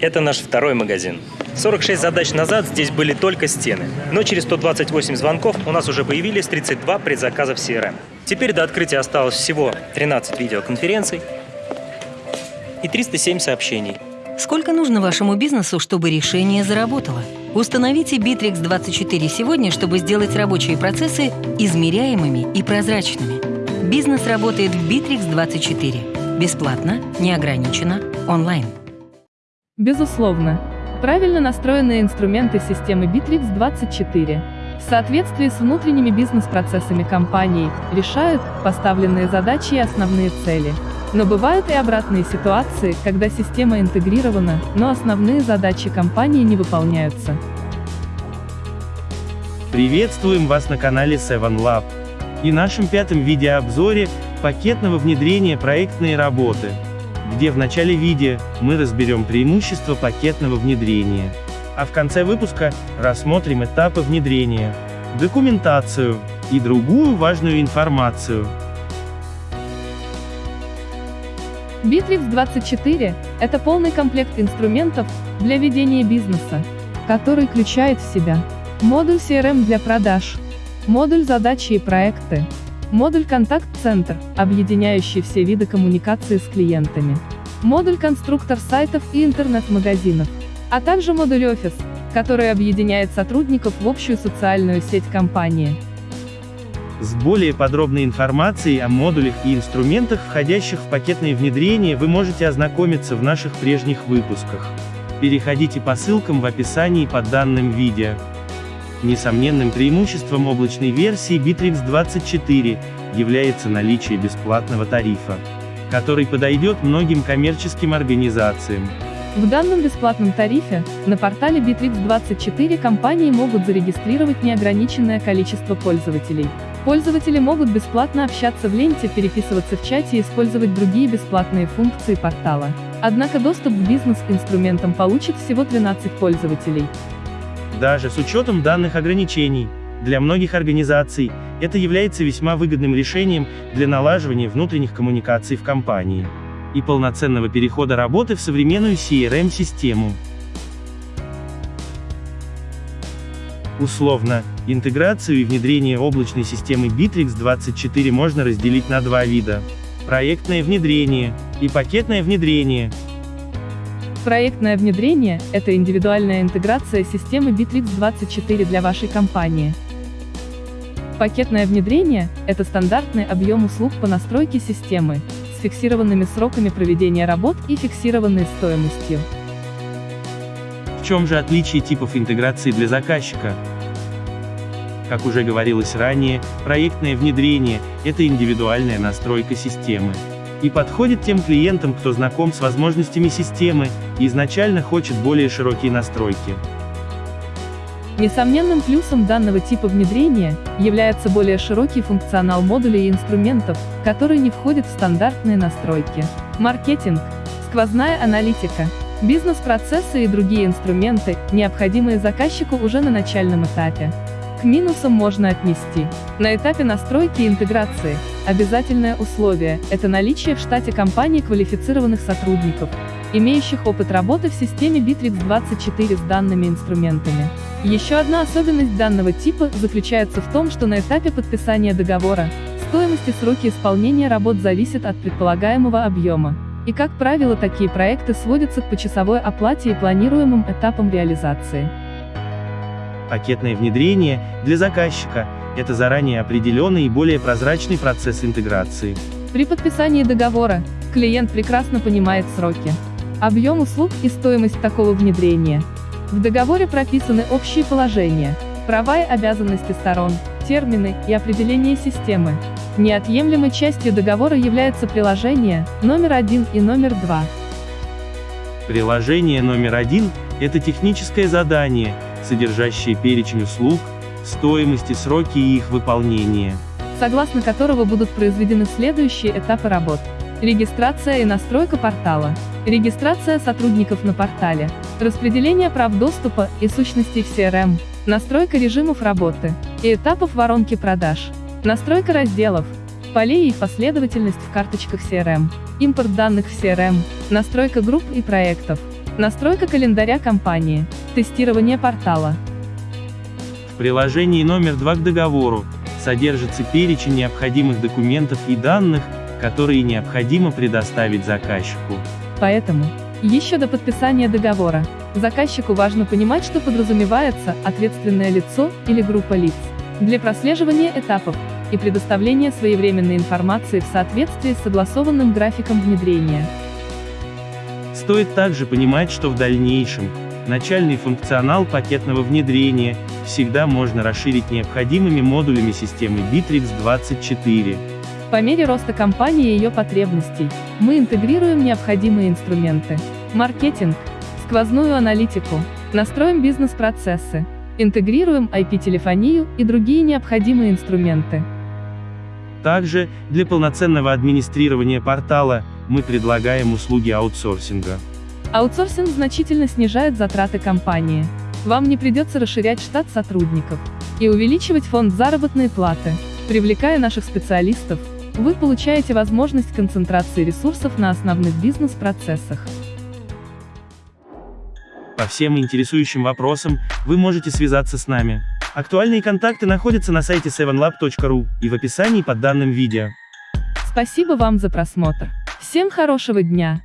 Это наш второй магазин. 46 задач назад здесь были только стены. Но через 128 звонков у нас уже появились 32 предзаказа в CRM. Теперь до открытия осталось всего 13 видеоконференций и 307 сообщений. Сколько нужно вашему бизнесу, чтобы решение заработало? Установите Bittrex 24 сегодня, чтобы сделать рабочие процессы измеряемыми и прозрачными. Бизнес работает в Bittrex 24. Бесплатно, неограниченно, онлайн. Безусловно. Правильно настроенные инструменты системы Bittrex 24 в соответствии с внутренними бизнес-процессами компании решают поставленные задачи и основные цели. Но бывают и обратные ситуации, когда система интегрирована, но основные задачи компании не выполняются. Приветствуем вас на канале Seven Lab и нашем пятом видеообзоре пакетного внедрения проектной работы, где в начале видео мы разберем преимущества пакетного внедрения, а в конце выпуска рассмотрим этапы внедрения, документацию и другую важную информацию. Bittrex 24 – это полный комплект инструментов для ведения бизнеса, который включает в себя модуль CRM для продаж, модуль задачи и проекты, модуль контакт-центр, объединяющий все виды коммуникации с клиентами, модуль конструктор сайтов и интернет-магазинов, а также модуль офис, который объединяет сотрудников в общую социальную сеть компании. С более подробной информацией о модулях и инструментах, входящих в пакетное внедрение, вы можете ознакомиться в наших прежних выпусках. Переходите по ссылкам в описании под данным видео. Несомненным преимуществом облачной версии Bittrex 24 является наличие бесплатного тарифа, который подойдет многим коммерческим организациям. В данном бесплатном тарифе, на портале Bittrex 24 компании могут зарегистрировать неограниченное количество пользователей. Пользователи могут бесплатно общаться в ленте, переписываться в чате и использовать другие бесплатные функции портала. Однако доступ к бизнес-инструментам получит всего 13 пользователей. Даже с учетом данных ограничений, для многих организаций, это является весьма выгодным решением для налаживания внутренних коммуникаций в компании и полноценного перехода работы в современную CRM-систему. Условно, интеграцию и внедрение облачной системы Bittrex 24 можно разделить на два вида. Проектное внедрение и пакетное внедрение. Проектное внедрение – это индивидуальная интеграция системы Bittrex 24 для вашей компании. Пакетное внедрение – это стандартный объем услуг по настройке системы, с фиксированными сроками проведения работ и фиксированной стоимостью. В чем же отличие типов интеграции для заказчика? Как уже говорилось ранее, проектное внедрение – это индивидуальная настройка системы. И подходит тем клиентам, кто знаком с возможностями системы, изначально хочет более широкие настройки. Несомненным плюсом данного типа внедрения является более широкий функционал модулей и инструментов, которые не входят в стандартные настройки. Маркетинг, сквозная аналитика, бизнес-процессы и другие инструменты, необходимые заказчику уже на начальном этапе. К минусам можно отнести. На этапе настройки и интеграции, обязательное условие – это наличие в штате компании квалифицированных сотрудников, имеющих опыт работы в системе Bittrex 24 с данными инструментами. Еще одна особенность данного типа заключается в том, что на этапе подписания договора, стоимость и сроки исполнения работ зависят от предполагаемого объема. И как правило такие проекты сводятся к почасовой оплате и планируемым этапам реализации. Пакетное внедрение, для заказчика, это заранее определенный и более прозрачный процесс интеграции. При подписании договора, клиент прекрасно понимает сроки, объем услуг и стоимость такого внедрения. В договоре прописаны общие положения, права и обязанности сторон, термины и определение системы. Неотъемлемой частью договора является приложение, номер один и номер два. Приложение номер один – это техническое задание, содержащие перечень услуг, стоимость и сроки их выполнения. Согласно которого будут произведены следующие этапы работ. Регистрация и настройка портала. Регистрация сотрудников на портале. Распределение прав доступа и сущностей в CRM. Настройка режимов работы и этапов воронки продаж. Настройка разделов, полей и последовательность в карточках CRM. Импорт данных в CRM. Настройка групп и проектов. настройка календаря компании, тестирование портала. В приложении номер 2 к договору содержится перечень необходимых документов и данных, которые необходимо предоставить заказчику. Поэтому, еще до подписания договора, заказчику важно понимать, что подразумевается ответственное лицо или группа лиц для прослеживания этапов и предоставления своевременной информации в соответствии с согласованным графиком внедрения. Стоит также понимать, что в дальнейшем, начальный функционал пакетного внедрения, всегда можно расширить необходимыми модулями системы Bittrex 24. По мере роста компании и ее потребностей, мы интегрируем необходимые инструменты. Маркетинг, сквозную аналитику, настроим бизнес-процессы, интегрируем IP-телефонию и другие необходимые инструменты. Также, для полноценного администрирования портала, мы предлагаем услуги аутсорсинга. Аутсорсинг значительно снижает затраты компании. Вам не придется расширять штат сотрудников и увеличивать фонд заработной платы. Привлекая наших специалистов, вы получаете возможность концентрации ресурсов на основных бизнес-процессах. По всем интересующим вопросам, вы можете связаться с нами. Актуальные контакты находятся на сайте 7lab.ru и в описании под данным видео. Спасибо вам за просмотр. Всем хорошего дня!